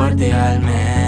fuerte al mes.